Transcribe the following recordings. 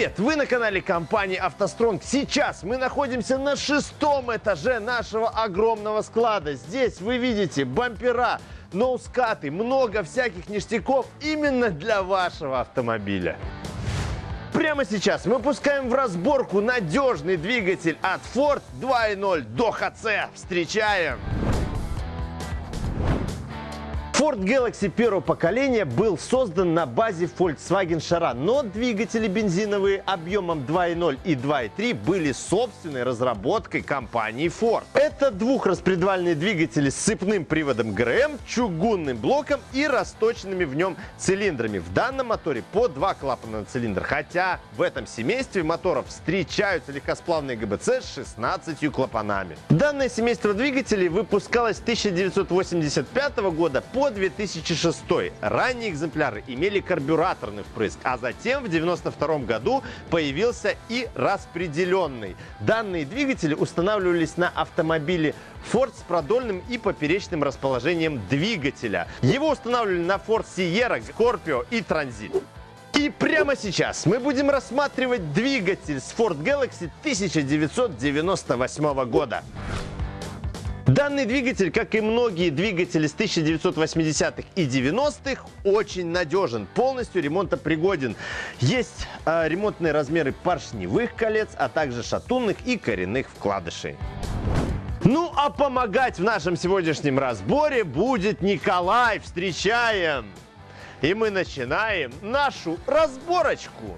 Привет! Вы на канале компании «АвтоСтронг». Сейчас мы находимся на шестом этаже нашего огромного склада. Здесь вы видите бампера, ноускаты, много всяких ништяков именно для вашего автомобиля. Прямо сейчас мы пускаем в разборку надежный двигатель от Ford 2.0 до HC. Встречаем! Ford Galaxy первого поколения был создан на базе Volkswagen Charan, но двигатели бензиновые объемом 2.0 и 2.3 были собственной разработкой компании Ford. Это двухраспредвальные двигатели с цепным приводом ГРМ, чугунным блоком и расточенными в нем цилиндрами. В данном моторе по два клапана на цилиндр, хотя в этом семействе моторов встречаются легкосплавные ГБЦ с 16 клапанами. Данное семейство двигателей выпускалось с 1985 года по 2006. Ранние экземпляры имели карбюраторный впрыск, а затем в 1992 году появился и распределенный. Данные двигатели устанавливались на автомобиле Ford с продольным и поперечным расположением двигателя. Его устанавливали на Ford Sierra, Scorpio и Transit. И прямо сейчас мы будем рассматривать двигатель с Ford Galaxy 1998 года. Данный двигатель, как и многие двигатели с 1980-х и 90-х, очень надежен, полностью ремонтопригоден. Есть э, ремонтные размеры поршневых колец, а также шатунных и коренных вкладышей. Ну а помогать в нашем сегодняшнем разборе будет Николай. Встречаем! И мы начинаем нашу разборочку.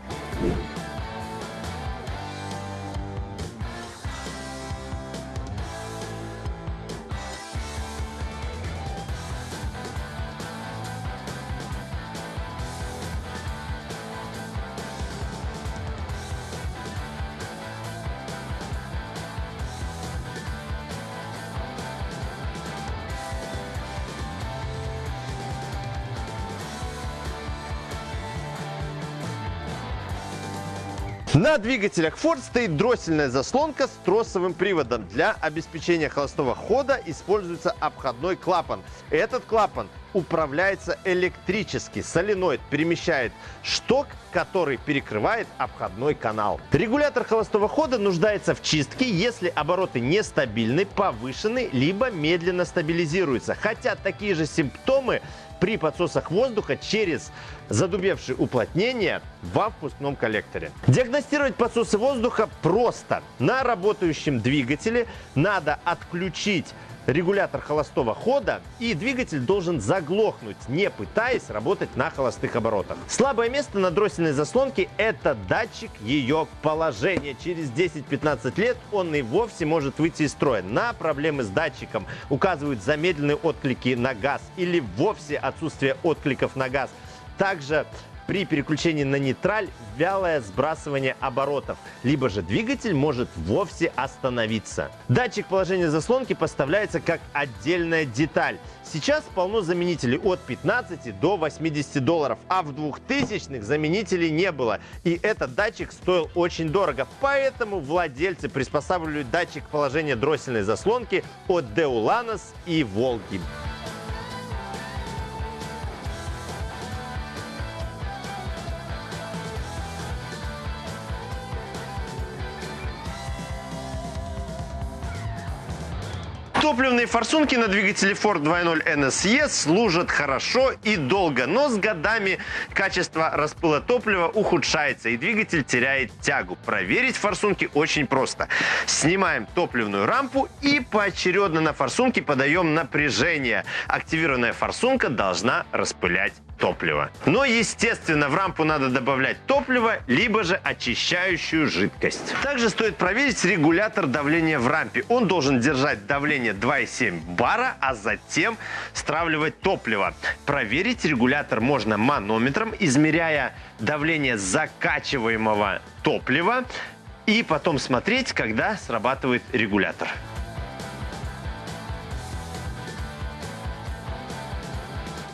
На двигателях Ford стоит дроссельная заслонка с тросовым приводом. Для обеспечения холостого хода используется обходной клапан. Этот клапан управляется электрически. Соленоид перемещает шток, который перекрывает обходной канал. Регулятор холостого хода нуждается в чистке, если обороты нестабильны, повышены, либо медленно стабилизируются. Хотя такие же симптомы при подсосах воздуха через задубевшие уплотнения во впускном коллекторе. Диагностировать подсосы воздуха просто. На работающем двигателе надо отключить регулятор холостого хода, и двигатель должен заглохнуть, не пытаясь работать на холостых оборотах. Слабое место на дроссельной заслонке – это датчик ее положения. Через 10-15 лет он и вовсе может выйти из строя. На проблемы с датчиком указывают замедленные отклики на газ или вовсе отсутствие откликов на газ. Также при переключении на нейтраль вялое сбрасывание оборотов, либо же двигатель может вовсе остановиться. Датчик положения заслонки поставляется как отдельная деталь. Сейчас полно заменителей от 15 до 80 долларов, а в 2000-х заменителей не было. И этот датчик стоил очень дорого, поэтому владельцы приспосабливают датчик положения дроссельной заслонки от Deulanos и Волги. Топливные форсунки на двигателе Ford 2.0 NSE служат хорошо и долго, но с годами качество распыла топлива ухудшается и двигатель теряет тягу. Проверить форсунки очень просто. Снимаем топливную рампу и поочередно на форсунке подаем напряжение. Активированная форсунка должна распылять топлива. Но, естественно, в рампу надо добавлять топливо, либо же очищающую жидкость. Также стоит проверить регулятор давления в рампе. Он должен держать давление 2,7 бара, а затем стравливать топливо. Проверить регулятор можно манометром, измеряя давление закачиваемого топлива и потом смотреть, когда срабатывает регулятор.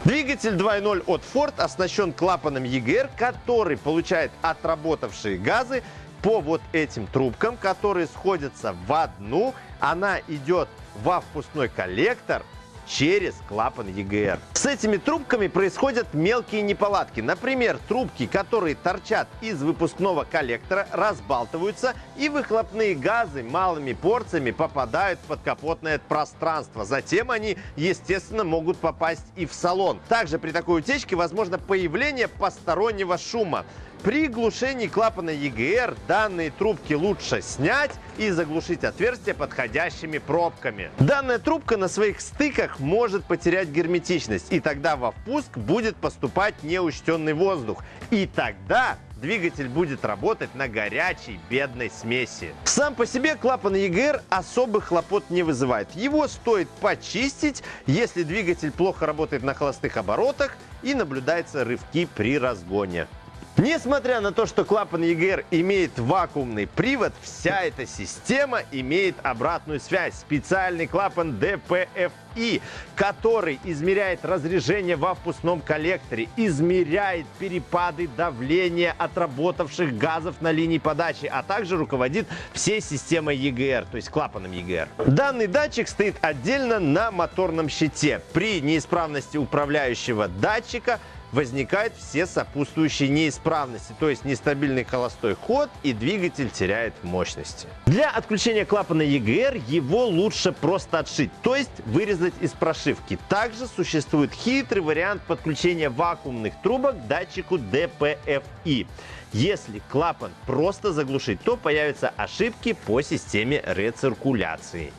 Двигатель 2.0 от Ford оснащен клапаном EGR, который получает отработавшие газы по вот этим трубкам, которые сходятся в одну. Она идет во впускной коллектор через клапан EGR. С этими трубками происходят мелкие неполадки. Например, трубки, которые торчат из выпускного коллектора, разбалтываются и выхлопные газы малыми порциями попадают в подкапотное пространство. Затем они, естественно, могут попасть и в салон. Также при такой утечке возможно появление постороннего шума. При глушении клапана EGR данные трубки лучше снять и заглушить отверстие подходящими пробками. Данная трубка на своих стыках может потерять герметичность, и тогда во впуск будет поступать неучтенный воздух. И тогда двигатель будет работать на горячей бедной смеси. Сам по себе клапан EGR особых хлопот не вызывает. Его стоит почистить, если двигатель плохо работает на холостых оборотах и наблюдаются рывки при разгоне. Несмотря на то, что клапан EGR имеет вакуумный привод, вся эта система имеет обратную связь. Специальный клапан DPFI, который измеряет разрежение во впускном коллекторе, измеряет перепады давления отработавших газов на линии подачи, а также руководит всей системой EGR, то есть клапаном EGR. Данный датчик стоит отдельно на моторном щите. При неисправности управляющего датчика возникают все сопутствующие неисправности, то есть нестабильный холостой ход и двигатель теряет мощности. Для отключения клапана EGR его лучше просто отшить, то есть вырезать из прошивки. Также существует хитрый вариант подключения вакуумных трубок к датчику DPFI. Если клапан просто заглушить, то появятся ошибки по системе рециркуляции.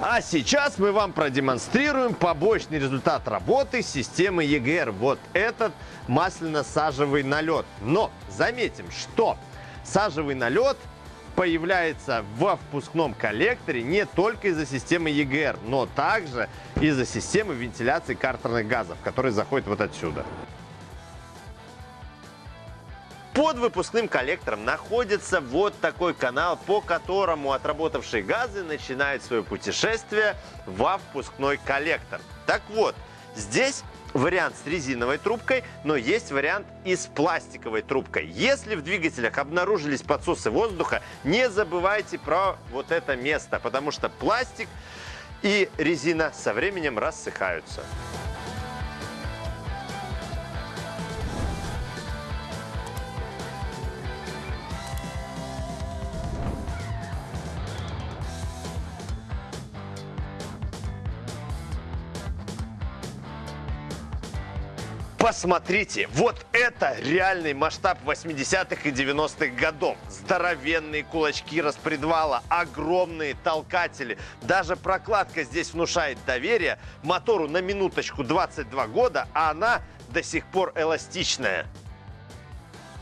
А сейчас мы вам продемонстрируем побочный результат работы системы EGR. Вот этот масляно-сажевый налет. Но заметим, что сажевый налет появляется во впускном коллекторе не только из-за системы EGR, но также из-за системы вентиляции картерных газов, которые заходят вот отсюда. Под выпускным коллектором находится вот такой канал, по которому отработавшие газы начинают свое путешествие во впускной коллектор. Так вот, здесь вариант с резиновой трубкой, но есть вариант и с пластиковой трубкой. Если в двигателях обнаружились подсосы воздуха, не забывайте про вот это место, потому что пластик и резина со временем рассыхаются. Посмотрите, вот это реальный масштаб 80-х и 90-х годов. Здоровенные кулачки распредвала, огромные толкатели. Даже прокладка здесь внушает доверие. Мотору на минуточку 22 года, а она до сих пор эластичная.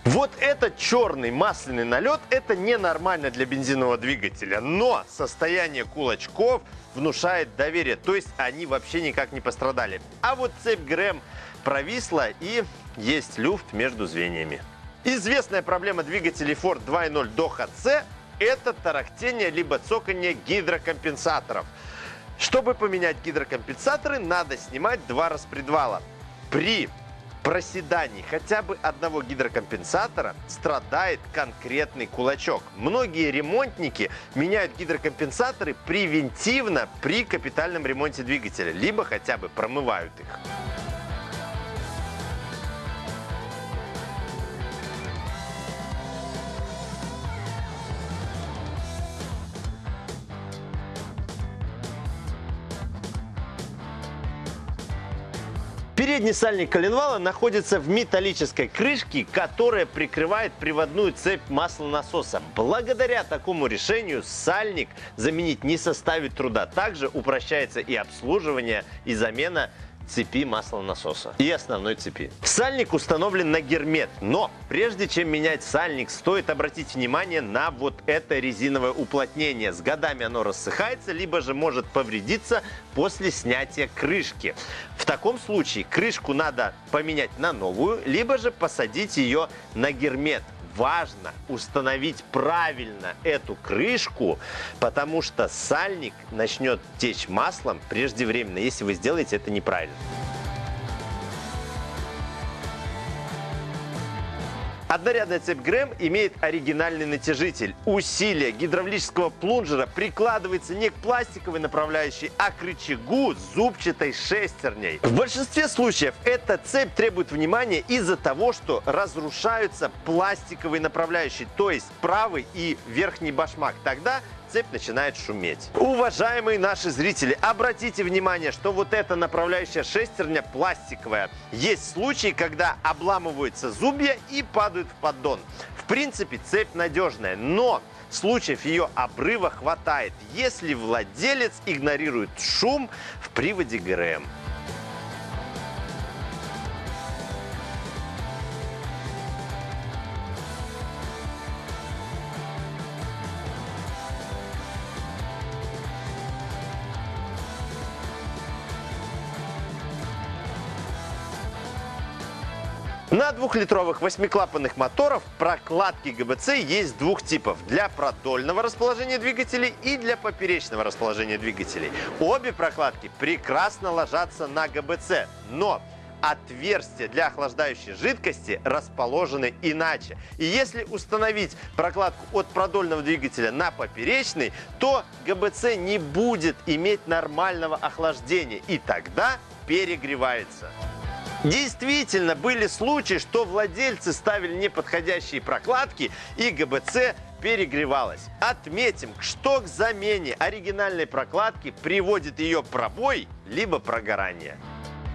Вот этот черный масляный налет, это ненормально для бензинового двигателя, но состояние кулачков внушает доверие, то есть они вообще никак не пострадали. А вот цепь ГРМ провисла и есть люфт между звеньями. Известная проблема двигателей Ford 2.0 до HC – это тарахтение либо цоканье гидрокомпенсаторов. Чтобы поменять гидрокомпенсаторы, надо снимать два распредвала. При проседании хотя бы одного гидрокомпенсатора страдает конкретный кулачок. Многие ремонтники меняют гидрокомпенсаторы превентивно при капитальном ремонте двигателя, либо хотя бы промывают их. Передний сальник коленвала находится в металлической крышке, которая прикрывает приводную цепь маслонасоса. Благодаря такому решению сальник заменить не составит труда. Также упрощается и обслуживание, и замена цепи маслонасоса и основной цепи. Сальник установлен на гермет, но прежде чем менять сальник, стоит обратить внимание на вот это резиновое уплотнение. С годами оно рассыхается, либо же может повредиться после снятия крышки. В таком случае крышку надо поменять на новую, либо же посадить ее на гермет важно установить правильно эту крышку, потому что сальник начнет течь маслом преждевременно, если вы сделаете это неправильно. Однорядная цепь ГРМ имеет оригинальный натяжитель. Усилие гидравлического плунжера прикладывается не к пластиковой направляющей, а к рычагу зубчатой шестерней. В большинстве случаев эта цепь требует внимания из-за того, что разрушаются пластиковые направляющие, то есть правый и верхний башмак. Тогда цепь начинает шуметь. Уважаемые наши зрители, обратите внимание, что вот эта направляющая шестерня пластиковая. Есть случаи, когда обламываются зубья и падают в поддон. В принципе, цепь надежная, но случаев ее обрыва хватает, если владелец игнорирует шум в приводе ГРМ. На двухлитровых восьмиклапанных моторов прокладки ГБЦ есть двух типов. Для продольного расположения двигателей и для поперечного расположения двигателей. Обе прокладки прекрасно ложатся на ГБЦ, но отверстия для охлаждающей жидкости расположены иначе. И если установить прокладку от продольного двигателя на поперечный, то ГБЦ не будет иметь нормального охлаждения и тогда перегревается. Действительно, были случаи, что владельцы ставили неподходящие прокладки и ГБЦ перегревалась. Отметим, что к замене оригинальной прокладки приводит ее пробой либо прогорание.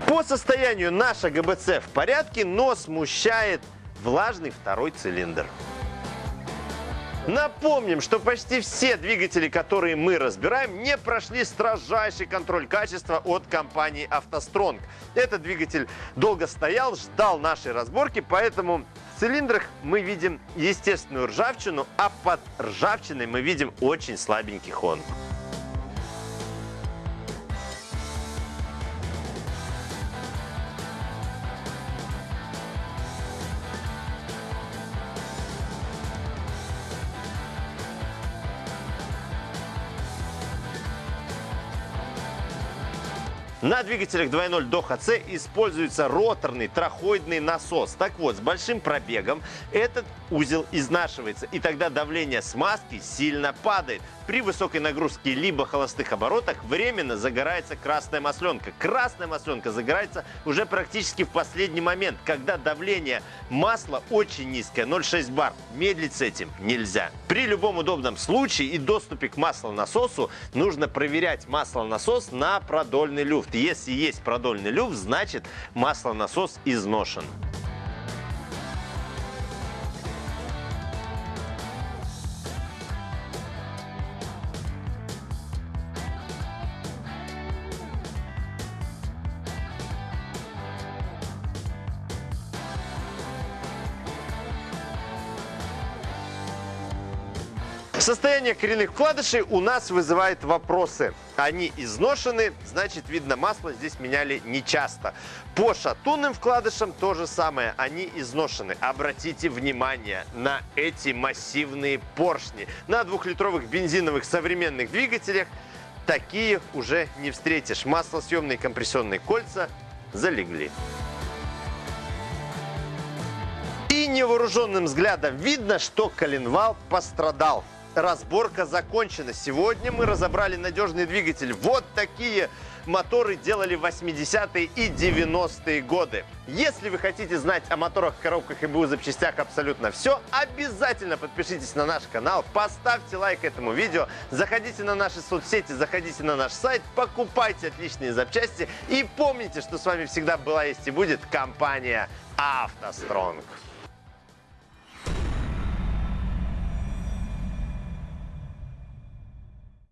По состоянию наша ГБЦ в порядке, но смущает влажный второй цилиндр. Напомним, что почти все двигатели, которые мы разбираем, не прошли строжайший контроль качества от компании «АвтоСтронг». Этот двигатель долго стоял, ждал нашей разборки, поэтому в цилиндрах мы видим естественную ржавчину, а под ржавчиной мы видим очень слабенький хон. На двигателях 2.0 до ХЦ используется роторный трахоидный насос. Так вот, с большим пробегом этот узел изнашивается, и тогда давление смазки сильно падает. При высокой нагрузке либо холостых оборотах временно загорается красная масленка. Красная масленка загорается уже практически в последний момент, когда давление масла очень низкое, 0,6 бар. Медлить с этим нельзя. При любом удобном случае и доступе к маслонасосу нужно проверять маслонасос на продольный люфт. Если есть продольный люфт, значит маслонасос изношен. Состояние коренных вкладышей у нас вызывает вопросы. Они изношены, значит, видно, масло здесь меняли нечасто. По шатунным вкладышам то же самое, они изношены. Обратите внимание на эти массивные поршни. На двухлитровых бензиновых современных двигателях такие уже не встретишь. Маслосъемные компрессионные кольца залегли. И невооруженным взглядом видно, что коленвал пострадал разборка закончена. Сегодня мы разобрали надежный двигатель. Вот такие моторы делали в 80-е и 90-е годы. Если вы хотите знать о моторах, коробках и БУ запчастях абсолютно все, обязательно подпишитесь на наш канал, поставьте лайк этому видео, заходите на наши соцсети, заходите на наш сайт, покупайте отличные запчасти и помните, что с вами всегда была, есть и будет компания «АвтоСтронг».